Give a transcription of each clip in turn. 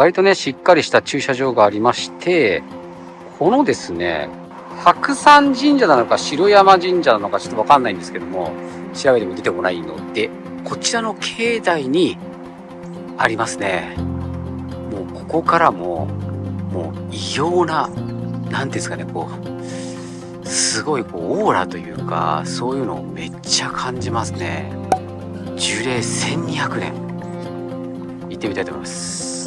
割とね、しっかりした駐車場がありまして、このですね、白山神社なのか城山神社なのかちょっとわかんないんですけども、調べても出てこないので、こちらの境内にありますね。もうここからも、もう異様な、何ていうんですかね、こう、すごいこうオーラというか、そういうのをめっちゃ感じますね。樹齢1200年。行ってみたいと思います。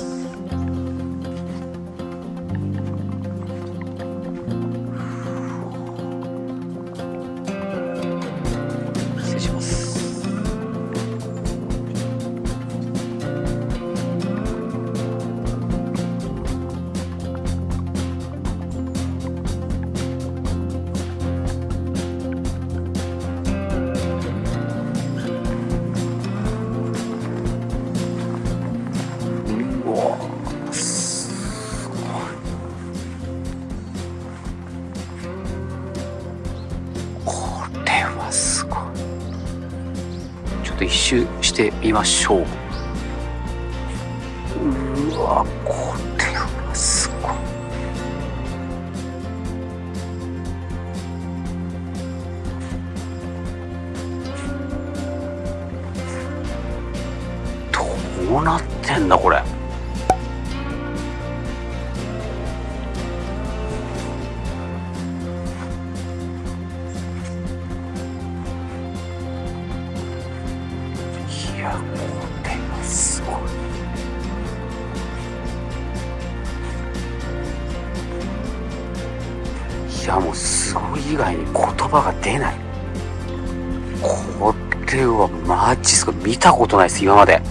習してみましょう。やこれはすごい。いやもうすごい以外に言葉が出ない。これはマジすごい見たことないです今まで。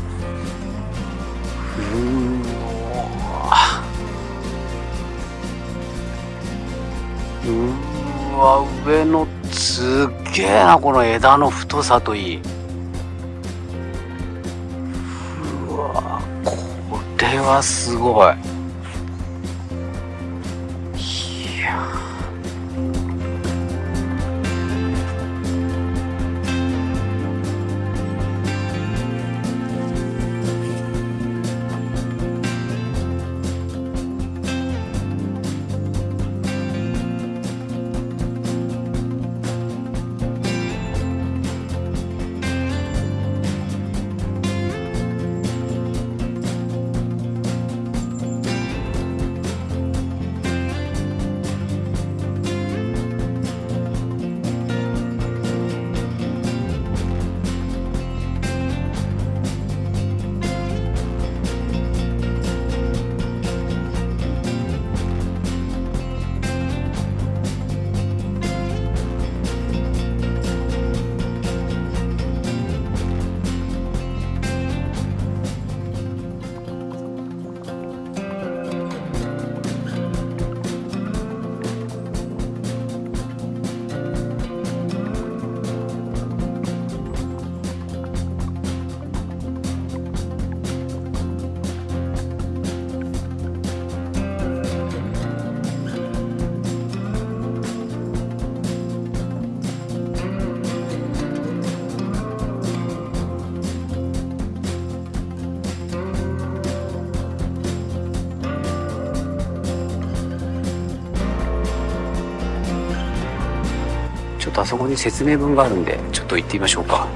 うわうわ上のすっげえなこの枝の太さといい。はすごい。あそこに説明文があるんでちょっと行ってみましょうか。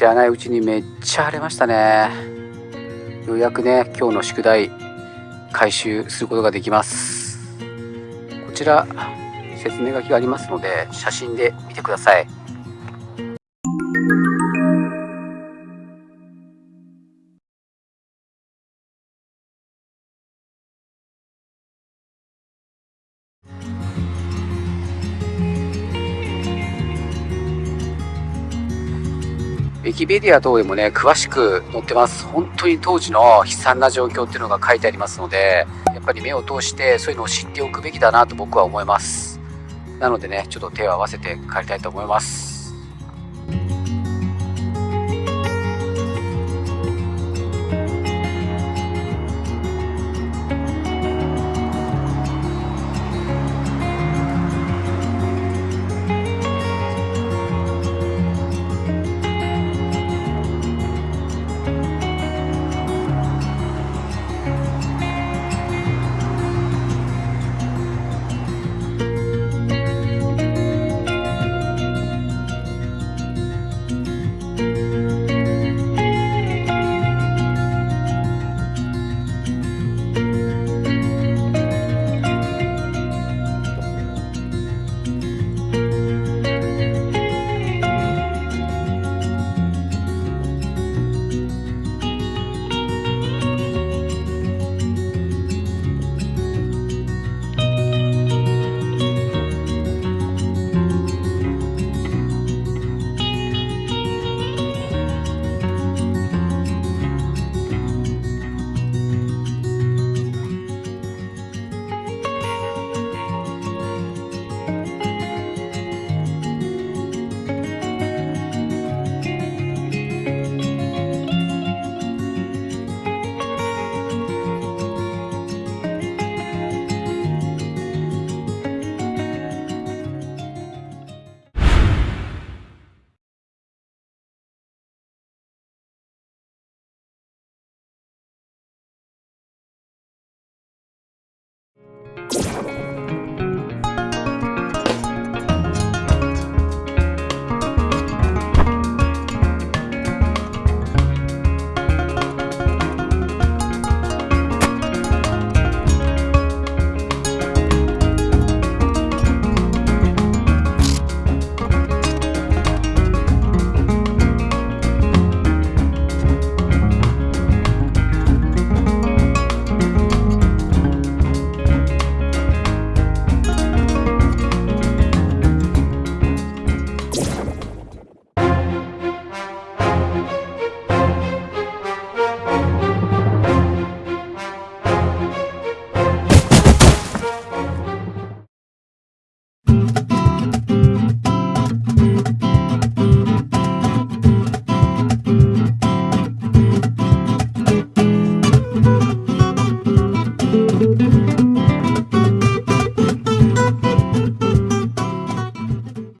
知らないうちにめっちゃ晴れましたね。ようやくね今日の宿題回収することができます。こちら説明書きがありますので写真で見てください。ィキペディア等でもね、詳しく載ってます。本当に当時の悲惨な状況っていうのが書いてありますので、やっぱり目を通してそういうのを知っておくべきだなと僕は思います。なのでね、ちょっと手を合わせて帰りたいと思います。